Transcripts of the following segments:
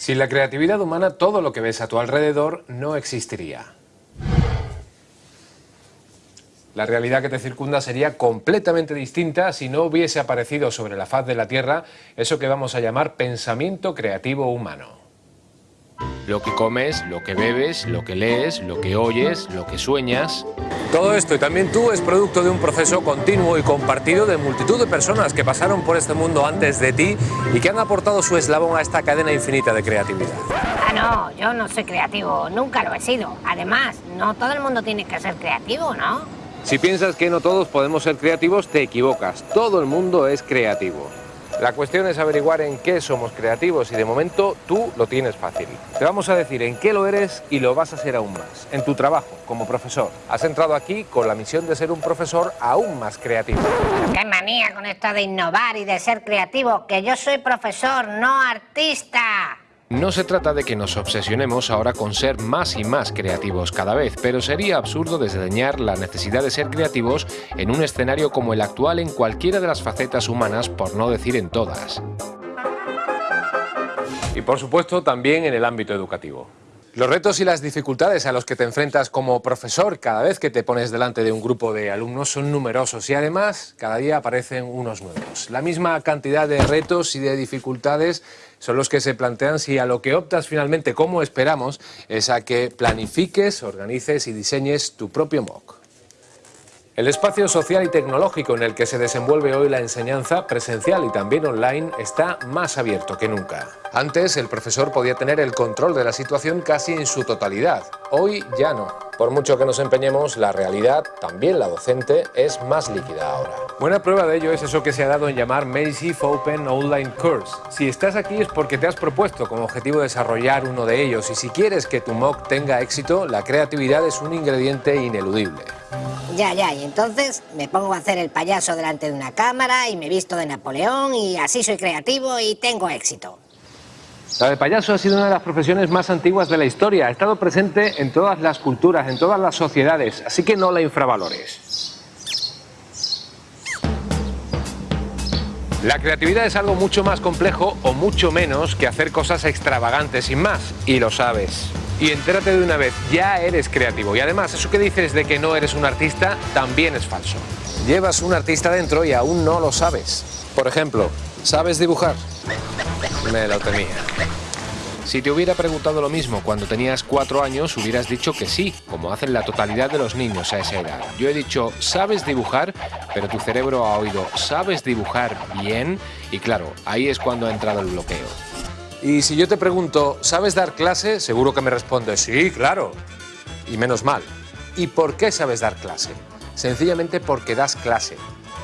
Sin la creatividad humana, todo lo que ves a tu alrededor no existiría. La realidad que te circunda sería completamente distinta si no hubiese aparecido sobre la faz de la Tierra eso que vamos a llamar pensamiento creativo humano. Lo que comes, lo que bebes, lo que lees, lo que oyes, lo que sueñas. Todo esto y también tú es producto de un proceso continuo y compartido de multitud de personas que pasaron por este mundo antes de ti y que han aportado su eslabón a esta cadena infinita de creatividad. Ah, no, yo no soy creativo, nunca lo he sido. Además, no todo el mundo tiene que ser creativo, ¿no? Si piensas que no todos podemos ser creativos, te equivocas. Todo el mundo es creativo. La cuestión es averiguar en qué somos creativos y de momento tú lo tienes fácil. Te vamos a decir en qué lo eres y lo vas a ser aún más. En tu trabajo como profesor. Has entrado aquí con la misión de ser un profesor aún más creativo. qué manía con esto de innovar y de ser creativo, que yo soy profesor, no artista. No se trata de que nos obsesionemos ahora con ser más y más creativos cada vez, pero sería absurdo desdeñar la necesidad de ser creativos en un escenario como el actual en cualquiera de las facetas humanas, por no decir en todas. Y por supuesto también en el ámbito educativo. Los retos y las dificultades a los que te enfrentas como profesor cada vez que te pones delante de un grupo de alumnos son numerosos y además cada día aparecen unos nuevos. La misma cantidad de retos y de dificultades son los que se plantean si a lo que optas finalmente como esperamos es a que planifiques, organices y diseñes tu propio MOOC. El espacio social y tecnológico en el que se desenvuelve hoy la enseñanza presencial y también online está más abierto que nunca. Antes el profesor podía tener el control de la situación casi en su totalidad, hoy ya no. Por mucho que nos empeñemos, la realidad, también la docente, es más líquida ahora. Buena prueba de ello es eso que se ha dado en llamar Massive Open Online Course. Si estás aquí es porque te has propuesto como objetivo desarrollar uno de ellos y si quieres que tu MOOC tenga éxito, la creatividad es un ingrediente ineludible. Ya, ya, y entonces me pongo a hacer el payaso delante de una cámara y me visto de Napoleón y así soy creativo y tengo éxito. La de payaso ha sido una de las profesiones más antiguas de la historia. Ha estado presente en todas las culturas, en todas las sociedades, así que no la infravalores. La creatividad es algo mucho más complejo o mucho menos que hacer cosas extravagantes sin más, y lo sabes y entérate de una vez, ya eres creativo. Y además, eso que dices de que no eres un artista también es falso. Llevas un artista dentro y aún no lo sabes. Por ejemplo, ¿sabes dibujar? Me lo temía. Si te hubiera preguntado lo mismo cuando tenías cuatro años, hubieras dicho que sí, como hacen la totalidad de los niños a esa edad. Yo he dicho, ¿sabes dibujar? Pero tu cerebro ha oído, ¿sabes dibujar bien? Y claro, ahí es cuando ha entrado el bloqueo. Y si yo te pregunto, ¿sabes dar clase? Seguro que me respondes, sí, claro. Y menos mal. ¿Y por qué sabes dar clase? Sencillamente porque das clase.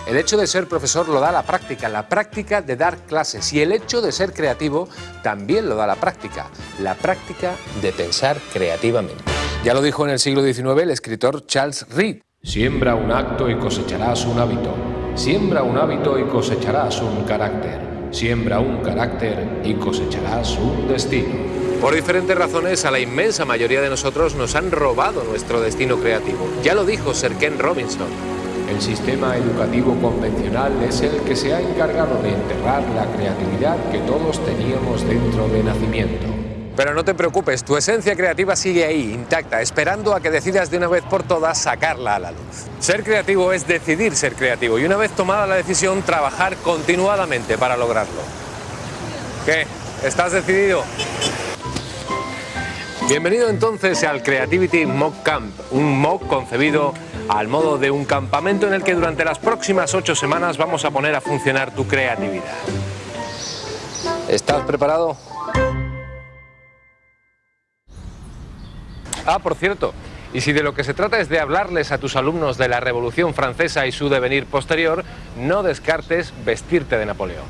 El hecho de ser profesor lo da la práctica, la práctica de dar clases. Y el hecho de ser creativo también lo da la práctica, la práctica de pensar creativamente. Ya lo dijo en el siglo XIX el escritor Charles Reed. Siembra un acto y cosecharás un hábito. Siembra un hábito y cosecharás un carácter. Siembra un carácter y cosecharás un destino. Por diferentes razones, a la inmensa mayoría de nosotros nos han robado nuestro destino creativo. Ya lo dijo Sir Ken Robinson. El sistema educativo convencional es el que se ha encargado de enterrar la creatividad que todos teníamos dentro de nacimiento. Pero no te preocupes, tu esencia creativa sigue ahí, intacta, esperando a que decidas de una vez por todas sacarla a la luz. Ser creativo es decidir ser creativo y una vez tomada la decisión, trabajar continuadamente para lograrlo. ¿Qué? ¿Estás decidido? Bienvenido entonces al Creativity Mock Camp, un mock concebido al modo de un campamento en el que durante las próximas ocho semanas vamos a poner a funcionar tu creatividad. ¿Estás preparado? Ah, por cierto, y si de lo que se trata es de hablarles a tus alumnos de la Revolución Francesa y su devenir posterior, no descartes vestirte de Napoleón.